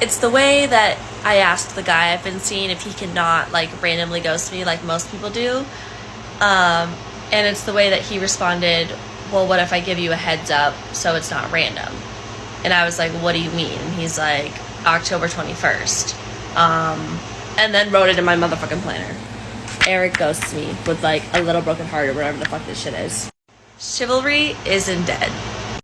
it's the way that I asked the guy I've been seeing if he cannot like randomly ghost me like most people do. Um, and it's the way that he responded, well, what if I give you a heads up so it's not random? And I was like, what do you mean? And he's like, October 21st. Um, and then wrote it in my motherfucking planner. Eric ghosts me with like a little broken heart or whatever the fuck this shit is. Chivalry isn't dead.